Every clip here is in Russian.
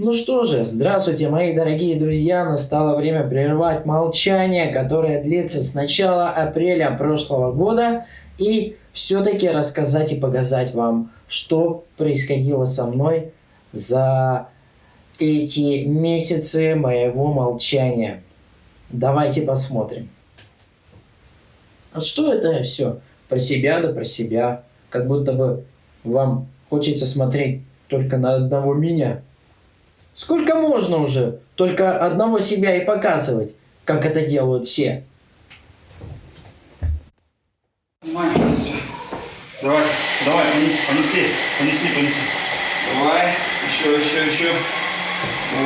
Ну что же, здравствуйте, мои дорогие друзья. Настало время прервать молчание, которое длится с начала апреля прошлого года. И все-таки рассказать и показать вам, что происходило со мной за эти месяцы моего молчания. Давайте посмотрим. А что это все? Про себя да про себя. Как будто бы вам хочется смотреть только на одного меня. Сколько можно уже только одного себя и показывать, как это делают все? Давай, давай, понесли, понесли, понесли. Давай, еще, еще, еще.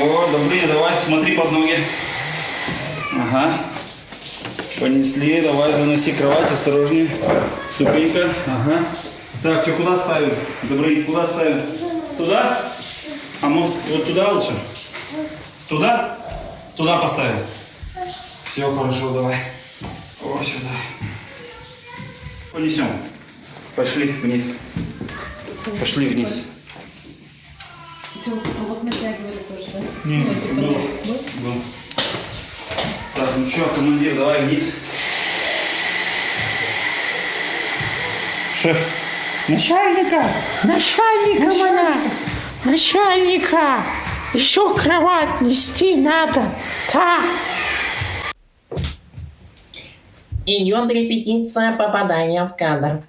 О, добрые, давай, смотри под ноги. Ага. Понесли, давай, заноси кровать, осторожнее. Ступенька, ага. Так, что, куда ставим? Добрые, куда ставим? Туда? А может, вот туда лучше? Туда? Туда поставим. Все, хорошо, давай. О, сюда. Понесем. Пошли вниз. Пошли вниз. Что, а вот натягивали тоже, да? Не, Ну, типа, был. Так, ну что, командир, давай вниз. Шеф. Начальника! Начальника! Начальника! Еще кровать нести надо! Так! Идет репетиция попадания в кадр.